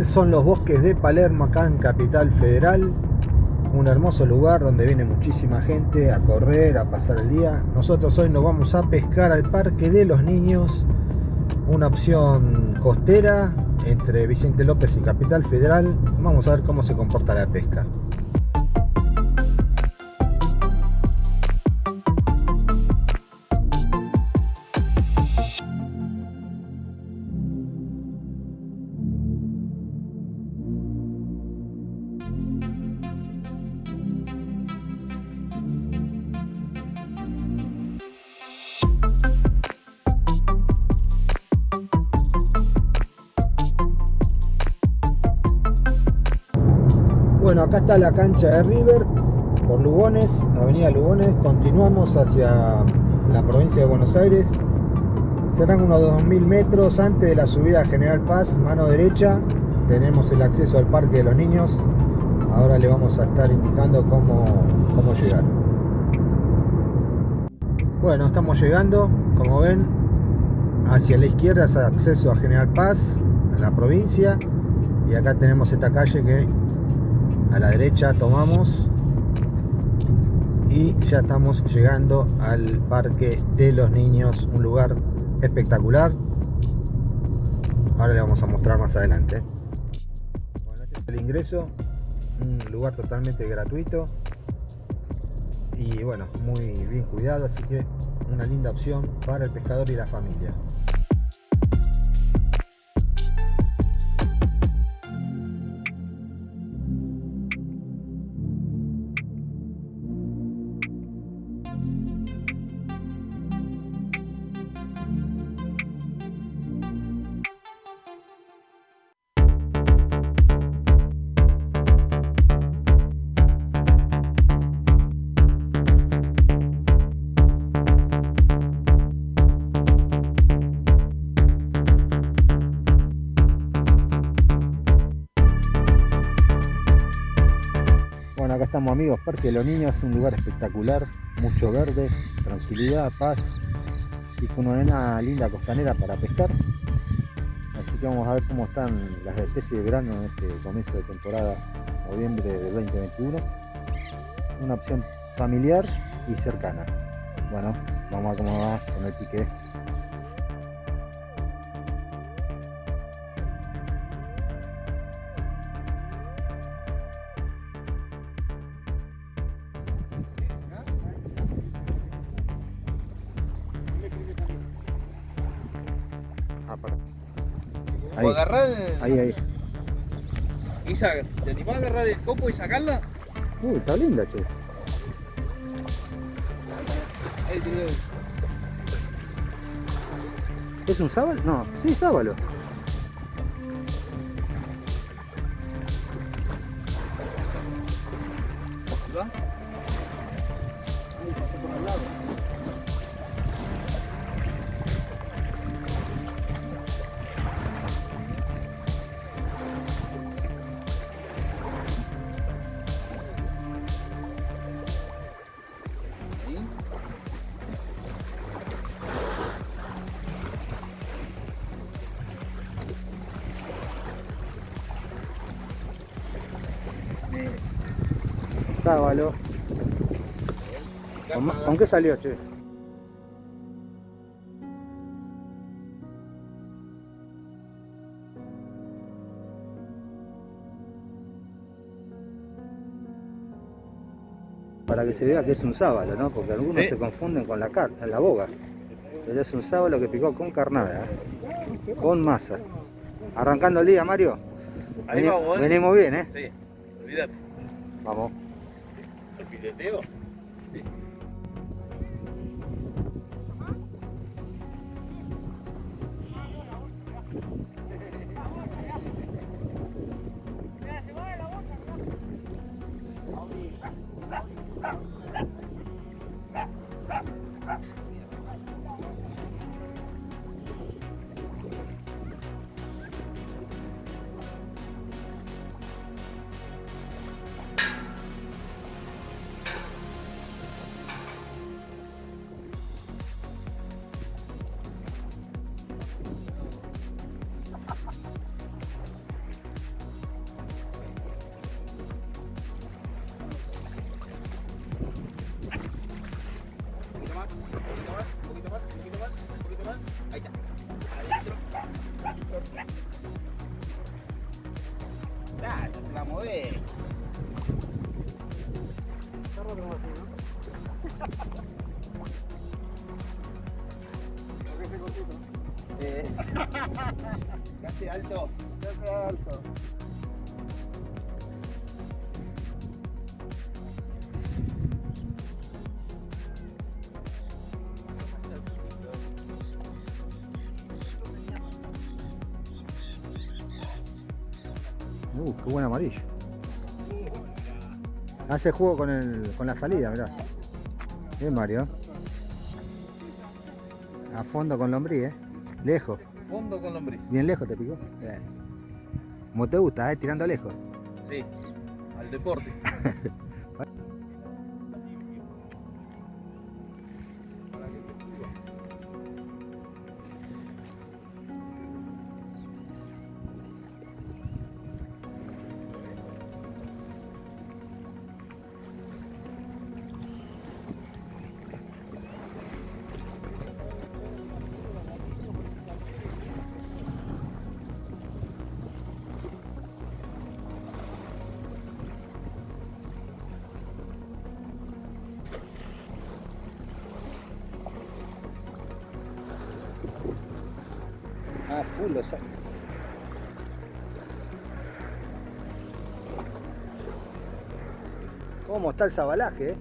Estos son los bosques de Palermo, acá en Capital Federal. Un hermoso lugar donde viene muchísima gente a correr, a pasar el día. Nosotros hoy nos vamos a pescar al Parque de los Niños. Una opción costera entre Vicente López y Capital Federal. Vamos a ver cómo se comporta la pesca. Acá está la cancha de River por Lugones, Avenida Lugones. Continuamos hacia la provincia de Buenos Aires. Serán unos 2.000 metros antes de la subida a General Paz, mano derecha. Tenemos el acceso al Parque de los Niños. Ahora le vamos a estar indicando cómo, cómo llegar. Bueno, estamos llegando, como ven, hacia la izquierda es acceso a General Paz, a la provincia. Y acá tenemos esta calle que a la derecha tomamos y ya estamos llegando al parque de los niños un lugar espectacular. Ahora le vamos a mostrar más adelante. Bueno, este es el ingreso un lugar totalmente gratuito y bueno muy bien cuidado así que una linda opción para el pescador y la familia Bueno, acá estamos amigos, Parque de los Niños, un lugar espectacular, mucho verde, tranquilidad, paz y con una linda costanera para pescar. Así que vamos a ver cómo están las especies de verano en este comienzo de temporada, noviembre de 2021. Una opción familiar y cercana. Bueno, vamos a ver cómo va con el pique. Ahí, O agarrar. ahí, ahí. Y sa- ¿Te animás a agarrar el copo y sacarla? Uy, está linda, che. Ahí tenés. ¿Es un sábalo? No, sí, sábalo. ¿Va? Ahí por al lado. ¿Con, qué salió, che? Para que se vea que es un sábalo, ¿no? Porque algunos Sí. se confunden con la car la boga. Pero es un sábalo que picó con carnada, ¿eh? con masa. Arrancando el día, Mario. Ahí Veni- vamos, ¿eh? Venimos bien, ¿eh? Sí, olvídate. Vamos. El fileteo. Sí. Casi alto. Sea alto. Uh, qué buen amarillo. Hace juego con, el, con la salida, mirá. Bien, Mario. A fondo con lombriz, eh. Lejos. Fondo con lombriz. Bien lejos te picó. Bien. Como te gusta, eh. Tirando lejos. Sí. Al deporte. Full lo saco. ¿Cómo está el sabalaje, eh?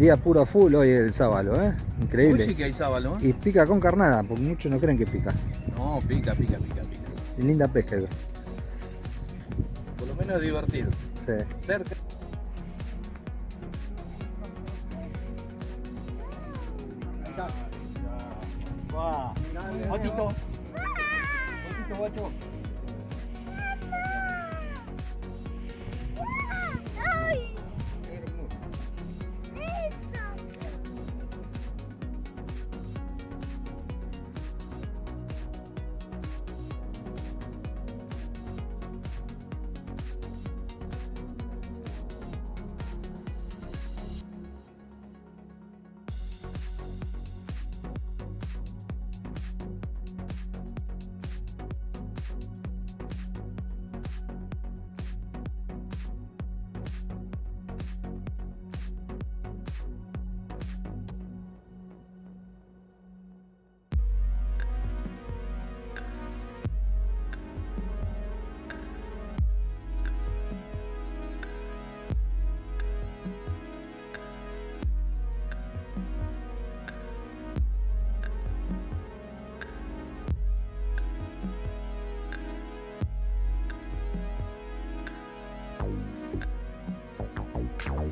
Día puro full hoy el sábalo, ¿eh? Increíble. sí que hay sábalo, ¿eh? Y pica con carnada, porque muchos no creen que pica. No, pica, pica, pica, pica. Y linda pesca. Por lo menos es divertido. Sí. Cerca.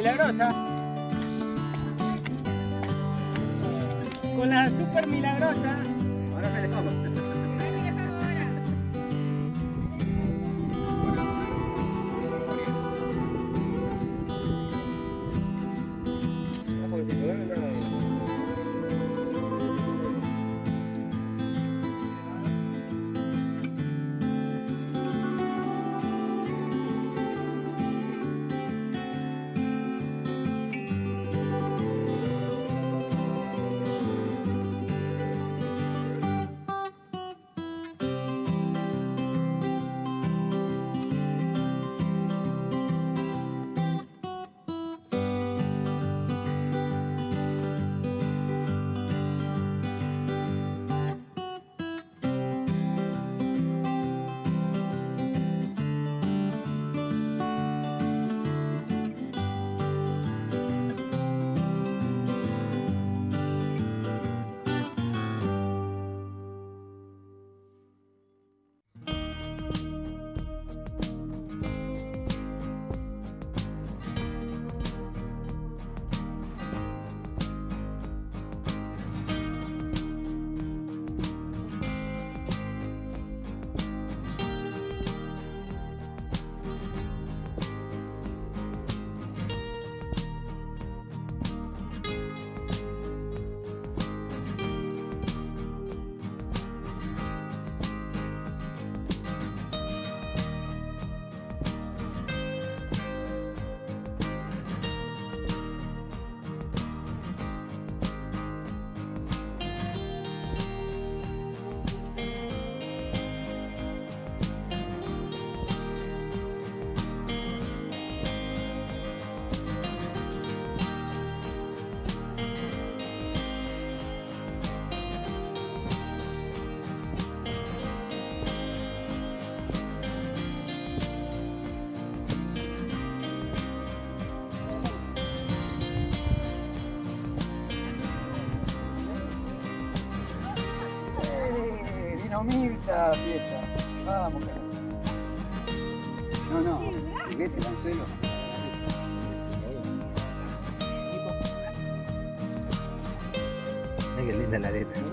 milagrosa. Con la super milagrosa. Fiesta. Vamos, carajo. No, no, si ves el anzuelo. Ay, qué linda la letra.